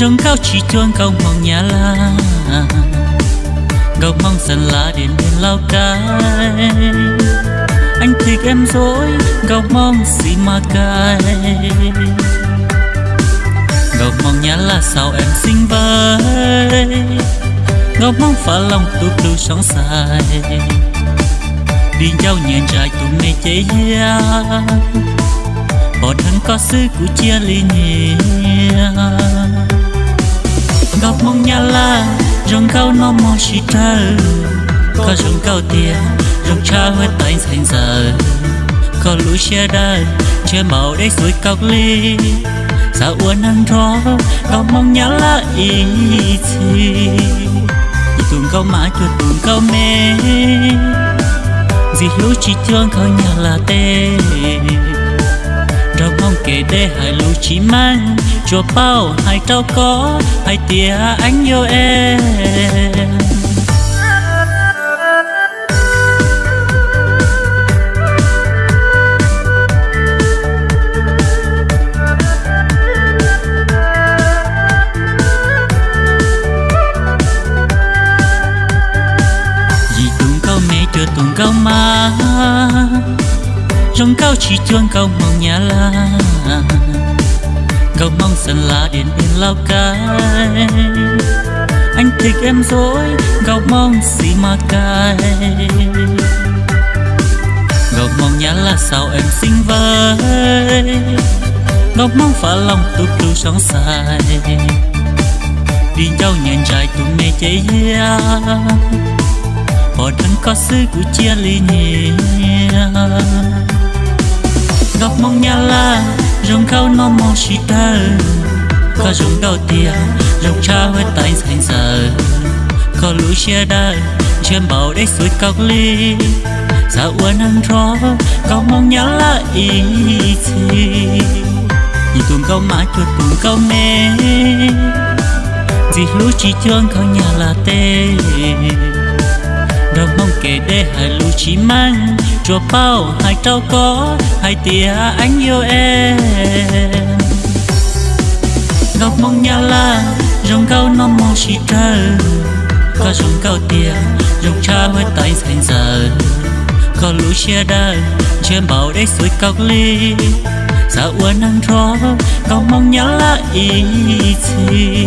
rong cao chỉ chuông cao mong nhà la cầu mong dần lá đến bên lao cai. Anh thích em dối cầu mong gì mà cay cầu mong nhà là sao em xinh với cầu mong phá lòng tụt lưu sóng dài đi nhau nhẹ trái tụi mê chế ya bỏ thân có sư của chia ly nhẹ gặp mong nhà la rong cao nó mò chỉ trơ có rong cao tiền rong cha hết tay thành giờ. Có lũ xe đai chưa màu đấy suối cọc ly. Xa uốn ăn rõ gặp mong nhà la ý chi tùng câu mã cho tùng câu mê. Gì lũ chỉ thương khơi nhà là tê trao mong kể để hai lũ chỉ mang, chùa bao hai trao có hai tia anh yêu em. Chưa video cao dẫn trong cao chỉ chuông cao mong nhà la cao mong sân la đến yên lao cai anh thích em dối cao mong gì mà cay. Cao mong nhà là sao em xinh với cao mong phá lòng tu tu sóng dài đi nhau nhện trai tụi mê chế bỏ thân có sư của chia ly nhẹ mong nhà la rong khao nó mong chỉ ta có rong đầu tia rong cha với tay thành giờ có lũ xe đa trên bảo đấy suối cọc ly. Xa uốn ăn rõ có mong nhà la ý gì nhìn tuồng câu mãi chuột tuồng câu mê. Gì lũ chỉ thương có nhà là tê hai lũ chỉ mang cho bao hai trâu có hai tia anh yêu em. Ngọc mong nhà la rong cao nó mong chỉ trơ có rong cao tia rong cha với tay thành giờ có lũ chia đa trên bảo đấy suối cọc ly. Xa uốn ăn rõ có mong nhà la ý chi